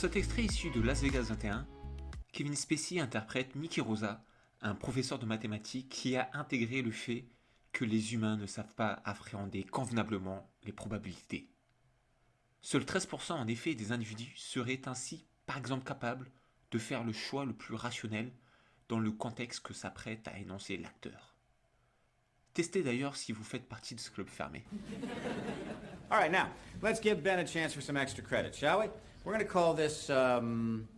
cet extrait issu de Las Vegas 21, Kevin Spacey interprète Mickey Rosa, un professeur de mathématiques qui a intégré le fait que les humains ne savent pas appréhender convenablement les probabilités. Seuls 13% en effet des individus seraient ainsi par exemple capables de faire le choix le plus rationnel dans le contexte que s'apprête à énoncer l'acteur. Testez d'ailleurs si vous faites partie de ce club fermé. All right, now, let's give Ben a chance for some extra credit, shall we? We're going to call this um,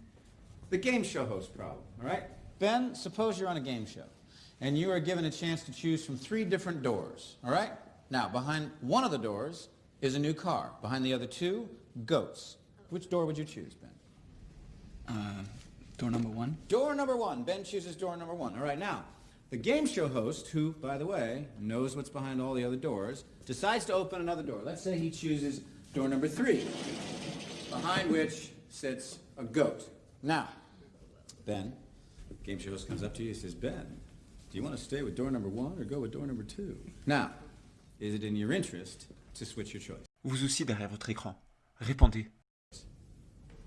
the game show host problem, all right? Ben, suppose you're on a game show, and you are given a chance to choose from three different doors, all right? Now, behind one of the doors is a new car. Behind the other two, goats. Which door would you choose, Ben? Uh, door number one. Door number one. Ben chooses door number one. All right, now, the game show host, who, by the way, knows what's behind all the other doors, decides to open another door. Let's say he chooses door number three, behind which sits a goat. Now, Ben, game show host comes up to you and says, Ben, do you want to stay with door number one or go with door number two? Now, is it in your interest to switch your choice? Vous aussi derrière votre écran. Répondez.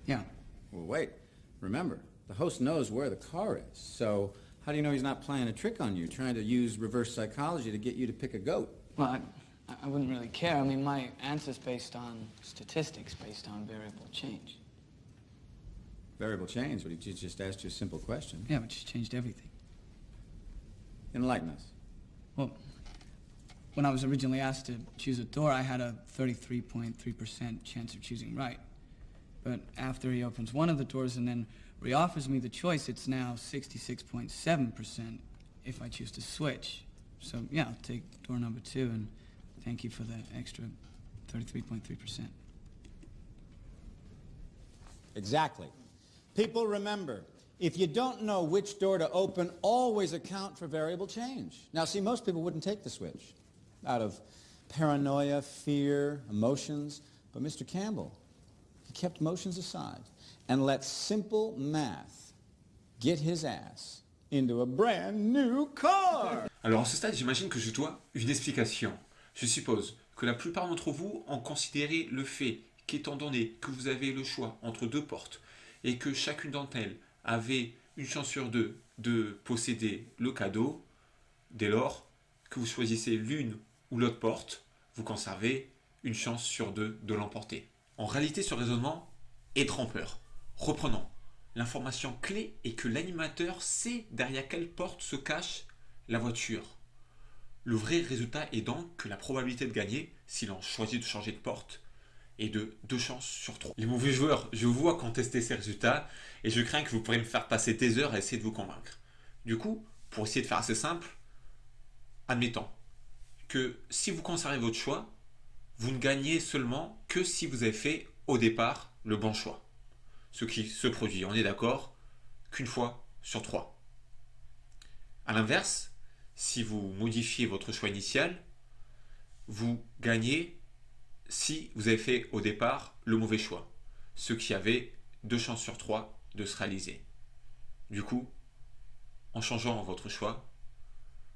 Yeah. Well, wait. Remember, the host knows where the car is, so how do you know he's not playing a trick on you, trying to use reverse psychology to get you to pick a goat? Well, I, I wouldn't really care. I mean, my answer's based on statistics, based on variable change. Variable change, but he just asked you a simple question. Yeah, but she's changed everything. Enlighten us. Well, when I was originally asked to choose a door, I had a 33.3% chance of choosing right. But after he opens one of the doors and then reoffers me the choice, it's now 66.7% if I choose to switch. So yeah, I'll take door number two and thank you for the extra 33.3%. Exactly. People remember, if you don't know which door to open, always account for variable change. Now, see, most people wouldn't take the switch out of paranoia, fear, emotions. But Mr. Campbell, he kept emotions aside and let simple math get his ass into a brand new car. Alors à ce stade, j'imagine que je dois une explication. Je suppose que la plupart d'entre vous ont considéré le fait qu'étant donné que vous avez le choix entre deux portes et que chacune d'entre elles avait une chance sur deux de posséder le cadeau, dès lors que vous choisissez l'une ou l'autre porte, vous conservez une chance sur deux de l'emporter. En réalité, ce raisonnement est trompeur. Reprenons. L'information clé est que l'animateur sait derrière quelle porte se cache la voiture. Le vrai résultat est donc que la probabilité de gagner, si l'on choisit de changer de porte, est de 2 chances sur 3. Les mauvais joueurs, je vous vois contester ces résultats et je crains que vous pourriez me faire passer des heures à essayer de vous convaincre. Du coup, pour essayer de faire assez simple, admettons que si vous conservez votre choix, vous ne gagnez seulement que si vous avez fait au départ le bon choix. Ce qui se produit, on est d'accord, qu'une fois sur trois. A l'inverse, si vous modifiez votre choix initial, vous gagnez si vous avez fait au départ le mauvais choix, ce qui avait deux chances sur trois de se réaliser. Du coup, en changeant votre choix,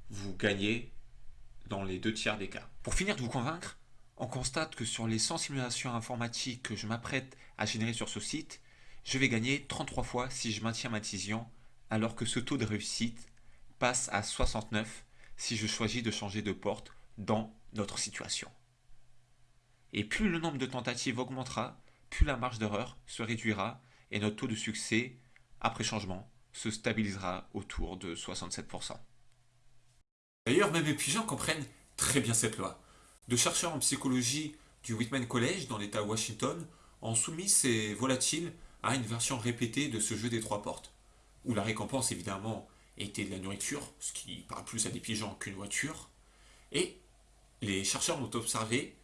vous gagnez dans les deux tiers des cas. Pour finir de vous convaincre, on constate que sur les 100 simulations informatiques que je m'apprête à générer sur ce site, je vais gagner 33 fois si je maintiens ma décision, alors que ce taux de réussite passe à 69 si je choisis de changer de porte dans notre situation. Et plus le nombre de tentatives augmentera, plus la marge d'erreur se réduira et notre taux de succès, après changement, se stabilisera autour de 67%. D'ailleurs, même les pigeons comprennent très bien cette loi. De chercheurs en psychologie du Whitman College dans l'État Washington ont soumis ces volatiles à une version répétée de ce jeu des trois portes, où la récompense évidemment était de la nourriture, ce qui parle plus à des pigeons qu'une voiture, et les chercheurs ont observé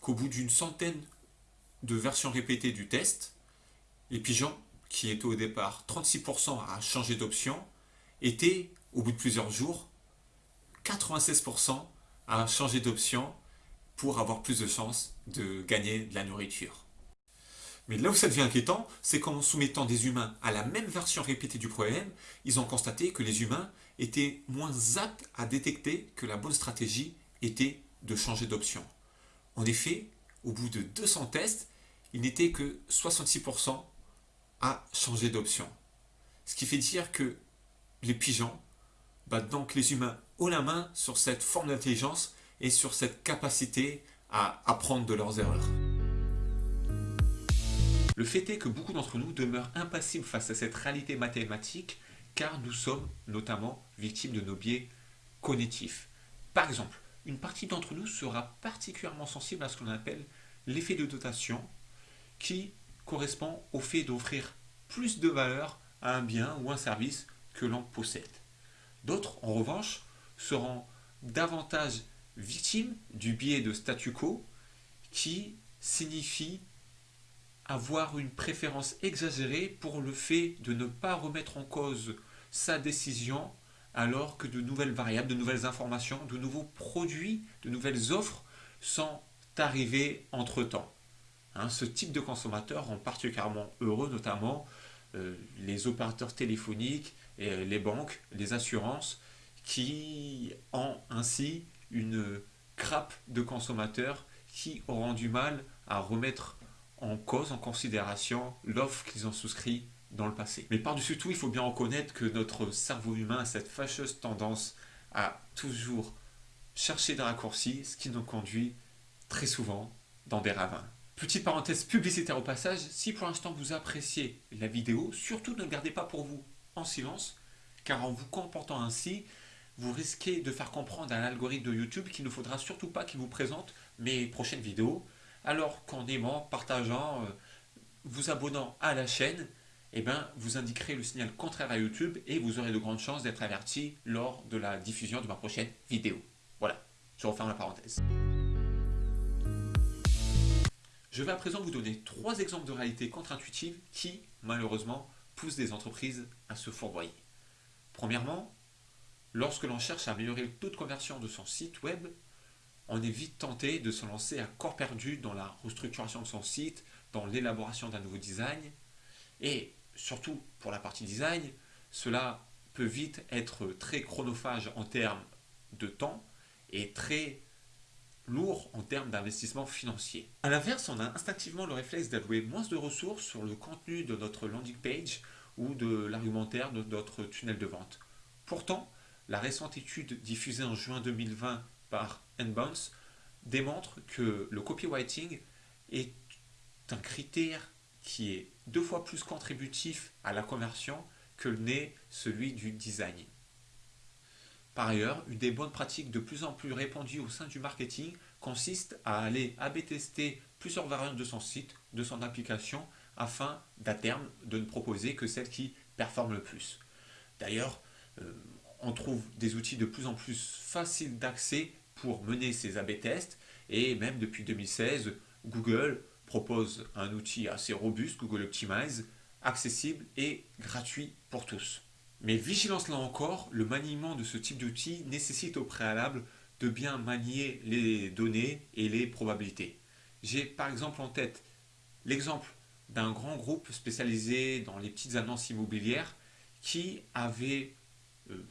qu'au bout d'une centaine de versions répétées du test, les pigeons, qui étaient au départ 36% à changer d'option, étaient, au bout de plusieurs jours, 96% à changer d'option pour avoir plus de chances de gagner de la nourriture. Mais là où ça devient inquiétant, c'est qu'en soumettant des humains à la même version répétée du problème, ils ont constaté que les humains étaient moins aptes à détecter que la bonne stratégie était de changer d'option. En effet, au bout de 200 tests, il n'était que 66% à changer d'option. Ce qui fait dire que les pigeons, bah donc les humains, ont la main sur cette forme d'intelligence et sur cette capacité à apprendre de leurs erreurs. Le fait est que beaucoup d'entre nous demeurent impassibles face à cette réalité mathématique car nous sommes notamment victimes de nos biais cognitifs. Par exemple, une partie d'entre nous sera particulièrement sensible à ce qu'on appelle l'effet de dotation qui correspond au fait d'offrir plus de valeur à un bien ou un service que l'on possède. D'autres, en revanche, seront davantage victimes du biais de statu quo qui signifie avoir une préférence exagérée pour le fait de ne pas remettre en cause sa décision alors que de nouvelles variables, de nouvelles informations, de nouveaux produits, de nouvelles offres sont arrivées entre-temps. Hein, ce type de consommateur rend particulièrement heureux notamment euh, les opérateurs téléphoniques, et euh, les banques, les assurances qui ont ainsi une crappe de consommateurs qui auront du mal à remettre en cause, en considération l'offre qu'ils ont souscrit dans le passé. Mais par-dessus tout, il faut bien reconnaître que notre cerveau humain a cette fâcheuse tendance à toujours chercher des raccourcis, ce qui nous conduit très souvent dans des ravins. Petite parenthèse publicitaire au passage, si pour l'instant vous appréciez la vidéo, surtout ne le gardez pas pour vous en silence, car en vous comportant ainsi, vous risquez de faire comprendre à l'algorithme de YouTube qu'il ne faudra surtout pas qu'il vous présente mes prochaines vidéos, alors qu'en aimant, partageant, euh, vous abonnant à la chaîne, eh ben, vous indiquerez le signal contraire à YouTube et vous aurez de grandes chances d'être averti lors de la diffusion de ma prochaine vidéo. Voilà, je referme la parenthèse. Je vais à présent vous donner trois exemples de réalité contre-intuitive qui, malheureusement, poussent des entreprises à se fourvoyer. Premièrement, lorsque l'on cherche à améliorer le taux de conversion de son site web, on est vite tenté de se lancer à corps perdu dans la restructuration de son site, dans l'élaboration d'un nouveau design. Et surtout pour la partie design, cela peut vite être très chronophage en termes de temps et très lourd en termes d'investissement financier. A l'inverse, on a instinctivement le réflexe d'allouer moins de ressources sur le contenu de notre landing page ou de l'argumentaire de notre tunnel de vente. Pourtant, la récente étude diffusée en juin 2020 par Nbounce démontre que le copywriting est un critère qui est deux fois plus contributif à la conversion que n'est celui du design. Par ailleurs, une des bonnes pratiques de plus en plus répandues au sein du marketing consiste à aller AB tester plusieurs variantes de son site, de son application, afin d'à terme de ne proposer que celles qui performent le plus. D'ailleurs, euh, on trouve des outils de plus en plus faciles d'accès pour mener ces AB tests et même depuis 2016, Google propose un outil assez robuste, Google Optimize, accessible et gratuit pour tous. Mais vigilance là encore, le maniement de ce type d'outil nécessite au préalable de bien manier les données et les probabilités. J'ai par exemple en tête l'exemple d'un grand groupe spécialisé dans les petites annonces immobilières qui avait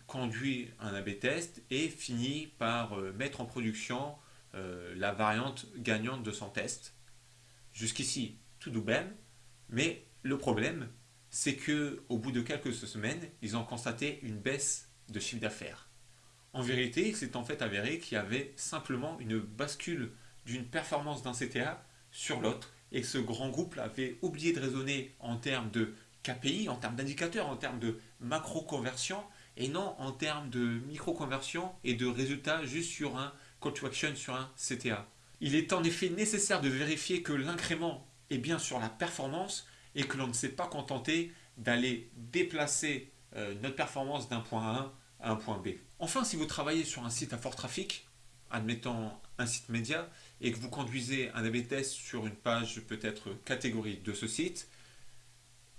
conduit un AB test et fini par euh, mettre en production euh, la variante gagnante de son test. Jusqu'ici, tout doux même, mais le problème, c'est que au bout de quelques semaines, ils ont constaté une baisse de chiffre d'affaires. En vérité, il s'est en fait avéré qu'il y avait simplement une bascule d'une performance d'un CTA sur l'autre et que ce grand groupe avait oublié de raisonner en termes de KPI, en termes d'indicateurs, en termes de macro-conversion et non en termes de micro-conversion et de résultats juste sur un call to action, sur un CTA. Il est en effet nécessaire de vérifier que l'incrément est bien sur la performance et que l'on ne s'est pas contenté d'aller déplacer euh, notre performance d'un point A à un point B. Enfin, si vous travaillez sur un site à fort trafic, admettons un site média, et que vous conduisez un AB test sur une page peut-être catégorie de ce site,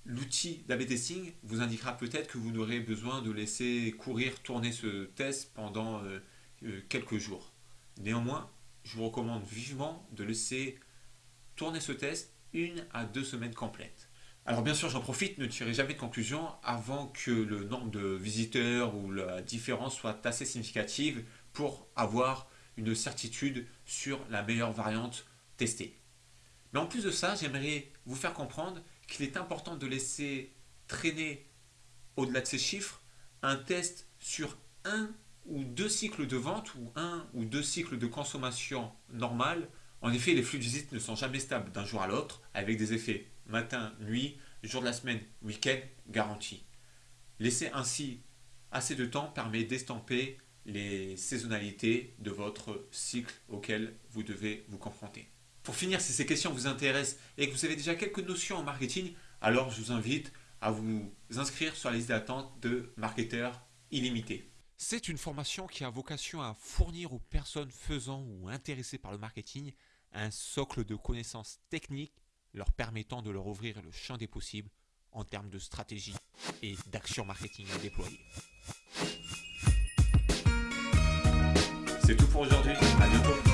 l'outil d'AB testing vous indiquera peut-être que vous n'aurez besoin de laisser courir, tourner ce test pendant euh, euh, quelques jours. Néanmoins, je vous recommande vivement de laisser tourner ce test une à deux semaines complètes. Alors bien sûr, j'en profite, ne tirez jamais de conclusion avant que le nombre de visiteurs ou la différence soit assez significative pour avoir une certitude sur la meilleure variante testée. Mais en plus de ça, j'aimerais vous faire comprendre qu'il est important de laisser traîner au-delà de ces chiffres un test sur un ou deux cycles de vente ou un ou deux cycles de consommation normale. En effet, les flux de visite ne sont jamais stables d'un jour à l'autre, avec des effets matin, nuit, jour de la semaine, week-end, garantie. Laisser ainsi assez de temps permet d'estamper les saisonnalités de votre cycle auquel vous devez vous confronter. Pour finir, si ces questions vous intéressent et que vous avez déjà quelques notions en marketing, alors je vous invite à vous inscrire sur la liste d'attente de marketeurs illimités. C'est une formation qui a vocation à fournir aux personnes faisant ou intéressées par le marketing un socle de connaissances techniques leur permettant de leur ouvrir le champ des possibles en termes de stratégie et d'action marketing à déployer. C'est tout pour aujourd'hui, à bientôt